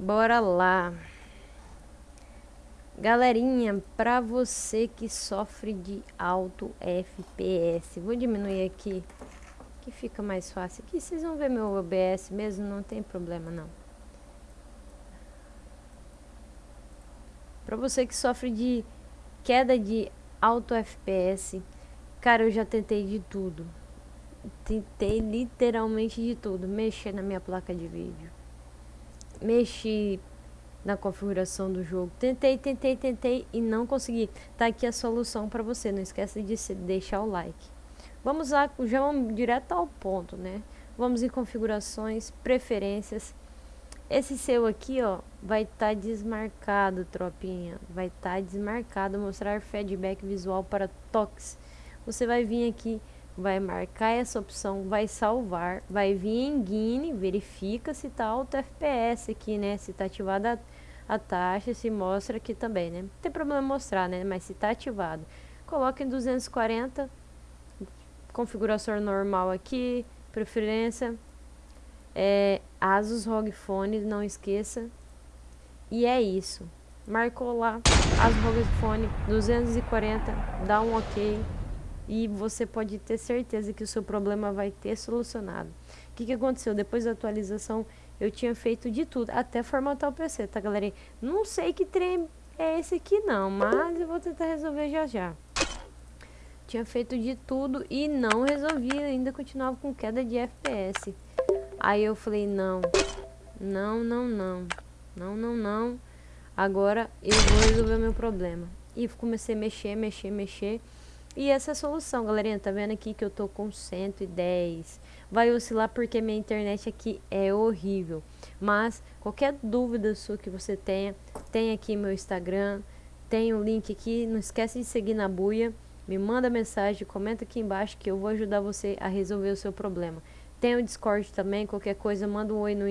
Bora lá. Galerinha, pra você que sofre de alto FPS, vou diminuir aqui, que fica mais fácil. Aqui vocês vão ver meu OBS mesmo, não tem problema não. Pra você que sofre de queda de alto FPS, cara, eu já tentei de tudo. Tentei literalmente de tudo. Mexer na minha placa de vídeo. Mexi na configuração do jogo. Tentei, tentei, tentei e não consegui. Tá aqui a solução para você. Não esqueça de deixar o like. Vamos lá, já vamos direto ao ponto, né? Vamos em configurações, preferências. Esse seu aqui, ó, vai estar tá desmarcado, tropinha. Vai estar tá desmarcado, mostrar feedback visual para toques. Você vai vir aqui, vai marcar essa opção, vai salvar, vai vir em Guine, verifica se tá alto FPS aqui, né? Se tá ativada a, taxa, se mostra aqui também, né? Não tem problema mostrar, né? Mas se tá ativado, coloca em 240, configuração normal aqui, preferência, é, Asus ROG Phone, não esqueça. E é isso. Marcou lá, Asus ROG Phone 240, dá um ok. E você pode ter certeza que o seu problema vai ter solucionado. O que, que aconteceu? Depois da atualização, eu tinha feito de tudo, até formatar o PC, tá galera? Não sei que trem é esse aqui não, mas eu vou tentar resolver já já. Tinha feito de tudo e não resolvi, ainda continuava com queda de FPS. Aí eu falei, não, não, não, não, não, não, não. Agora eu vou resolver o meu problema. E comecei a mexer, mexer, mexer. E essa é a solução, galerinha. Tá vendo aqui que eu tô com 110. Vai oscilar porque minha internet aqui é horrível. Mas qualquer dúvida sua que você tenha, tem aqui meu Instagram. Tem o um link aqui. Não esquece de seguir na buia. Me manda mensagem, comenta aqui embaixo que eu vou ajudar você a resolver o seu problema. Tem o Discord também, qualquer coisa, manda um oi no,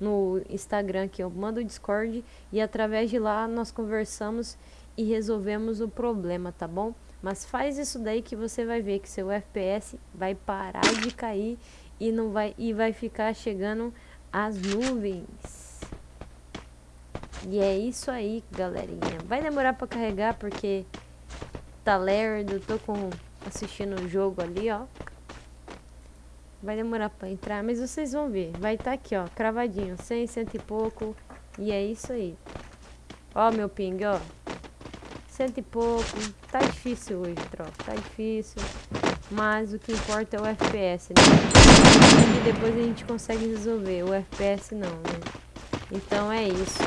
no Instagram que eu mando o Discord e através de lá nós conversamos e resolvemos o problema, tá bom? Mas faz isso daí que você vai ver que seu FPS vai parar de cair e não vai e vai ficar chegando às nuvens. E é isso aí, galerinha. Vai demorar para carregar porque tá lerdo, tô com assistindo o jogo ali, ó. Vai demorar pra entrar, mas vocês vão ver. Vai estar tá aqui, ó, cravadinho. 100, cento e pouco. E é isso aí. Ó meu ping, ó. Cento e pouco. Tá difícil hoje, tropa. Tá difícil. Mas o que importa é o FPS, né? E depois a gente consegue resolver. O FPS não, né? Então é isso.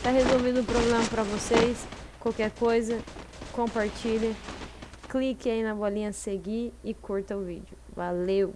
Tá resolvido o problema pra vocês. Qualquer coisa, compartilha. Clique aí na bolinha seguir e curta o vídeo. Valeu!